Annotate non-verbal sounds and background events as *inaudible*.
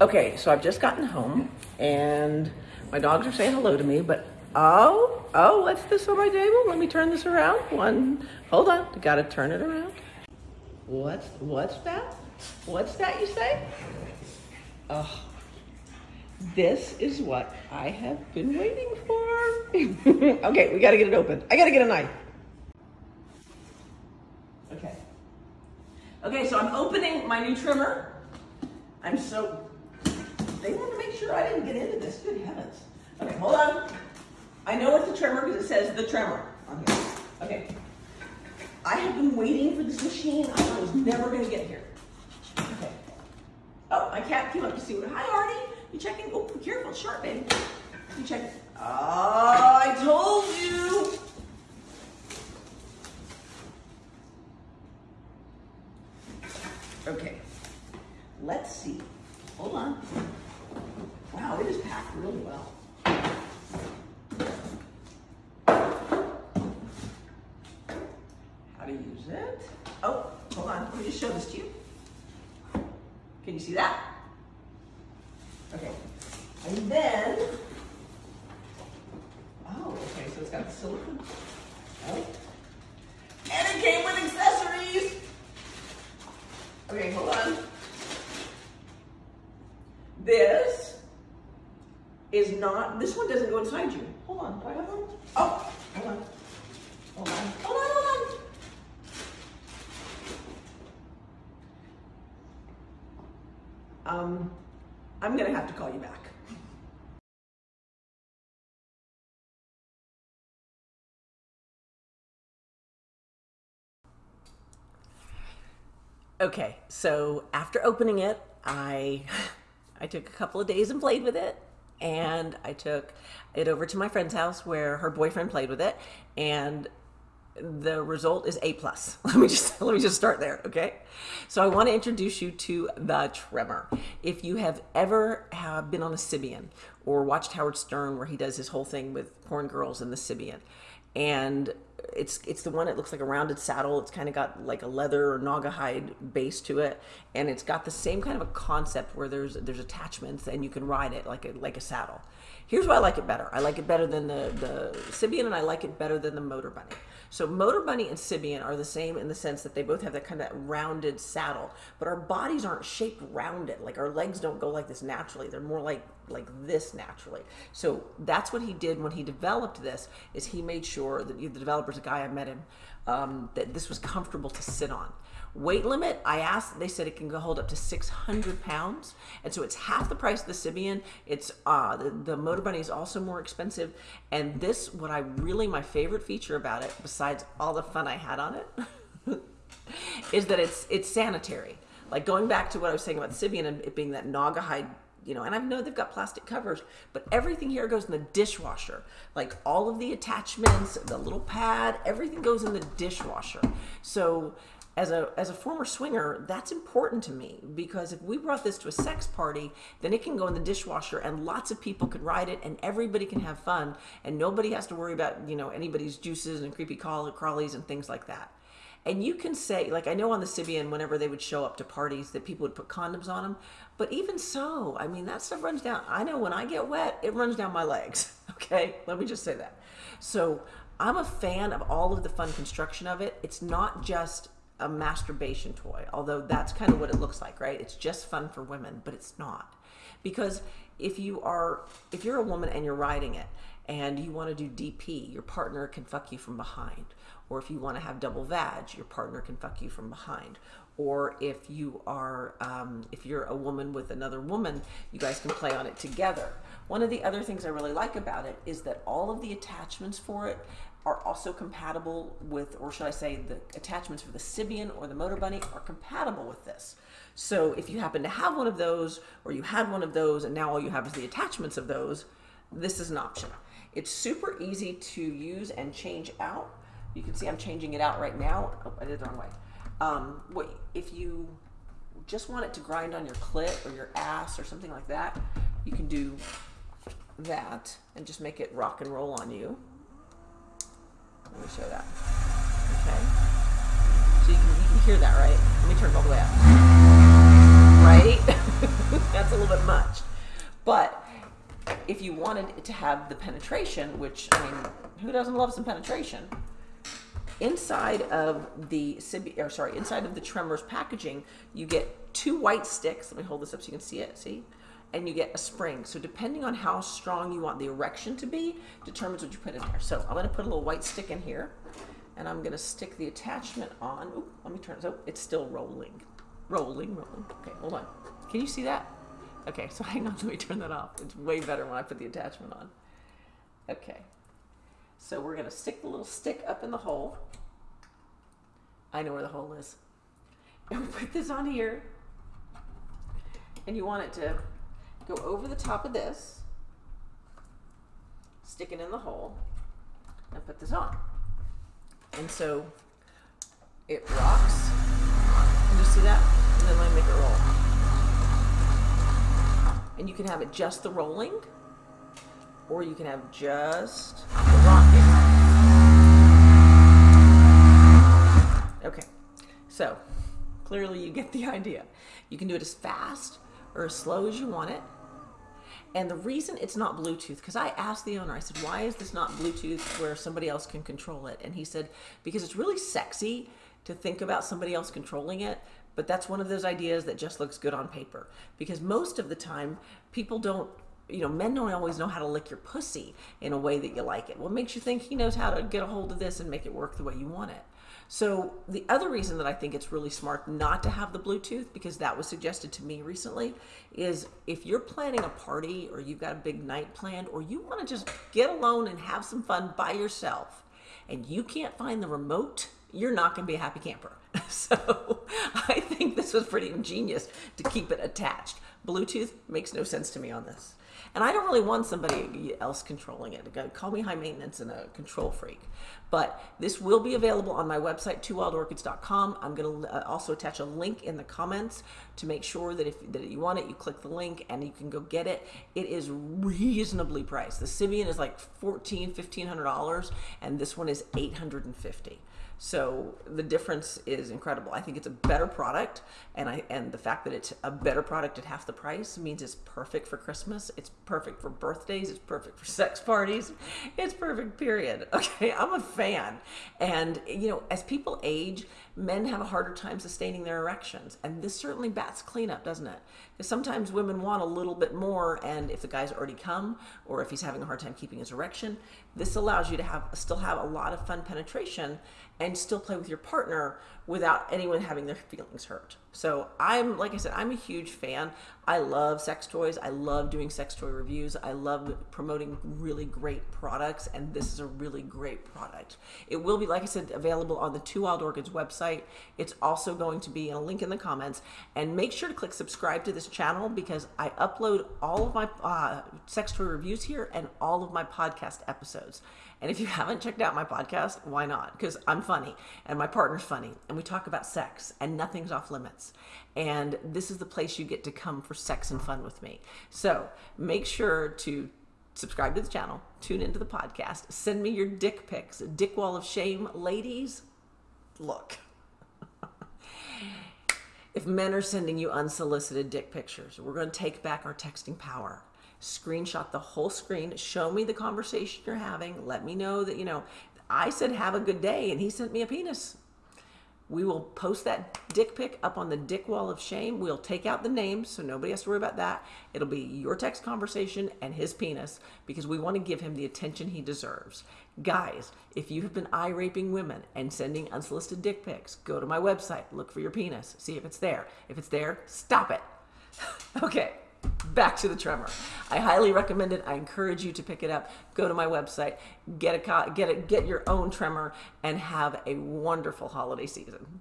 Okay, so I've just gotten home and my dogs are saying hello to me, but oh, oh, what's this on my table? Let me turn this around. One, hold on, gotta turn it around. What's, what's that? What's that you say? Oh, this is what I have been waiting for. *laughs* okay, we gotta get it open. I gotta get a knife. Okay. Okay, so I'm opening my new trimmer. I'm so, they want to make sure I didn't get into this. Good heavens. Okay, hold on. I know it's a trimmer because it says the tremor on here. Okay. I have been waiting for this machine. I was never going to get here. Okay. Oh, my cat came up to see what. Hi, Artie. You checking? Oh, careful. It's sharp, baby. You checking? Oh, ah, I told you. Okay. Let's see. Hold on. Wow, it is packed really well. How to use it. Oh, hold on. Let me just show this to you. Can you see that? Okay. And then, oh, okay, so it's got the silicone. Oh. And it came with accessories. Okay, hold on. This is not, this one doesn't go inside you. Hold on, do I have one? Oh, hold on. Hold on, hold on, hold on. Um, I'm gonna have to call you back. Okay, so after opening it, I *sighs* I took a couple of days and played with it, and I took it over to my friend's house where her boyfriend played with it, and the result is A plus. *laughs* Let me just let me just start there, okay? So I want to introduce you to the Tremor. If you have ever have been on a Sybian or watched Howard Stern where he does his whole thing with porn girls and the Sybian, and it's it's the one that looks like a rounded saddle. It's kind of got like a leather or Naugahyde base to it, and it's got the same kind of a concept where there's there's attachments and you can ride it like a like a saddle. Here's why I like it better. I like it better than the the Sybian, and I like it better than the Motor Bunny. So Motor Bunny and Sybian are the same in the sense that they both have that kind of rounded saddle, but our bodies aren't shaped rounded. Like our legs don't go like this naturally. They're more like like this naturally. So that's what he did when he developed this. Is he made sure that the developer's a guy I met him um, that this was comfortable to sit on. Weight limit, I asked, they said it can hold up to 600 pounds. And so it's half the price of the Sybian. It's, uh, the, the Motor Bunny is also more expensive. And this, what I really, my favorite feature about it, besides all the fun I had on it, *laughs* is that it's, it's sanitary. Like going back to what I was saying about the Sybian and it being that Naugahyde you know, and I know they've got plastic covers, but everything here goes in the dishwasher. Like all of the attachments, the little pad, everything goes in the dishwasher. So as a as a former swinger, that's important to me because if we brought this to a sex party, then it can go in the dishwasher and lots of people can ride it and everybody can have fun and nobody has to worry about, you know, anybody's juices and creepy crawlies and things like that. And you can say, like, I know on the Sybian, whenever they would show up to parties, that people would put condoms on them. But even so, I mean, that stuff runs down. I know when I get wet, it runs down my legs. *laughs* Okay, let me just say that. So I'm a fan of all of the fun construction of it. It's not just a masturbation toy, although that's kind of what it looks like, right? It's just fun for women, but it's not. Because if you are, if you're a woman and you're riding it and you want to do DP, your partner can fuck you from behind or if you want to have double vag, your partner can fuck you from behind. Or if you are, um, if you're a woman with another woman, you guys can play on it together. One of the other things I really like about it is that all of the attachments for it are also compatible with, or should I say, the attachments for the Sybian or the Motor Bunny are compatible with this. So if you happen to have one of those, or you had one of those, and now all you have is the attachments of those, this is an option. It's super easy to use and change out. You can see I'm changing it out right now. Oh, I did it the wrong way. Um, what, if you just want it to grind on your clit or your ass or something like that, you can do that and just make it rock and roll on you. Let me show that. Okay. So you can, you can hear that, right? Let me turn it all the way up. Right? *laughs* That's a little bit much. But if you wanted it to have the penetration, which I mean, who doesn't love some penetration? Inside of the or sorry, inside of the Tremors packaging, you get two white sticks. Let me hold this up so you can see it. See, and you get a spring. So depending on how strong you want the erection to be, determines what you put in there. So I'm going to put a little white stick in here, and I'm going to stick the attachment on. Ooh, let me turn. So oh, it's still rolling, rolling, rolling. Okay, hold on. Can you see that? Okay, so *laughs* hang on, let me turn that off. It's way better when I put the attachment on. Okay, so we're gonna stick the little stick up in the hole. I know where the hole is. And *laughs* we put this on here. And you want it to go over the top of this, stick it in the hole, and put this on. And so it rocks. Can you see that? And then me make it roll and you can have it just the rolling or you can have just the rocking. Okay, so clearly you get the *laughs* idea. You can do it as fast or as slow as you want it. And the reason it's not Bluetooth, because I asked the owner, I said, why is this not Bluetooth where somebody else can control it? And he said, because it's really sexy to think about somebody else controlling it, but that's one of those ideas that just looks good on paper because most of the time people don't you know, men don't always know how to lick your pussy in a way that you like it. What makes you think he knows how to get a hold of this and make it work the way you want it? So the other reason that I think it's really smart not to have the Bluetooth, because that was suggested to me recently, is if you're planning a party or you've got a big night planned, or you want to just get alone and have some fun by yourself, and you can't find the remote, you're not going to be a happy camper. *laughs* So I think this was pretty ingenious to keep it attached. Bluetooth makes no sense to me on this. And I don't really want somebody else controlling it. Call me high maintenance and a control freak. But this will be available on my website, twowildorchids.com. I'm going to uh, also attach a link in the comments to make sure that if that you want it, you click the link and you can go get it. It is reasonably priced. The Sybian is like $1,400, $1,500, and this one is 850 so the difference is incredible. I think it's a better product, and I and the fact that it's a better product at half the price means it's perfect for Christmas. It's perfect for birthdays. It's perfect for sex parties. It's perfect. Period. *laughs* Okay, I'm a fan, and you know, as people age, men have a harder time sustaining their erections, and this certainly bats cleanup, doesn't it? Because sometimes women want a little bit more, and if the guy's already come, or if he's having a hard time keeping his erection, this allows you to have still have a lot of fun penetration and still play with your partner without anyone having their feelings hurt. So I'm, like I said, I'm a huge fan. I love sex toys. I love doing sex toy reviews. I love promoting really great products, and this is a really great product. It will be, like I said, available on the Two Wild Orchids website. It's also going to be in a link in the comments. And make sure to click subscribe to this channel because I upload all of my uh, sex toy reviews here and all of my podcast episodes. And if you *laughs* haven't checked out my podcast, why not? Because I'm funny and my partner's funny and we talk about sex and nothing's off limits. And this is the place you get to come for sex and fun with me. So make sure to subscribe to the channel, tune into the podcast, send me your dick pics, dick wall of shame. Ladies, look. *laughs* if men are sending you unsolicited dick pictures, we're going to take back our texting power screenshot the whole screen, show me the conversation you're having, let me know that, you know, I said have a good day and he sent me a penis. We will post that dick pic up on the dick wall of shame. We'll take out the names so nobody has to worry about that. It'll be your text conversation and his penis because we want to give him the attention he deserves. Guys, if you have been eye raping women and sending unsolicited dick pics, go to my website, look for your penis, see if it's there. If it's there, stop it. *laughs* okay back to the tremor. I highly recommend it. I encourage you to pick it up. Go to my website, get a get it, get your own tremor, and have a wonderful holiday season.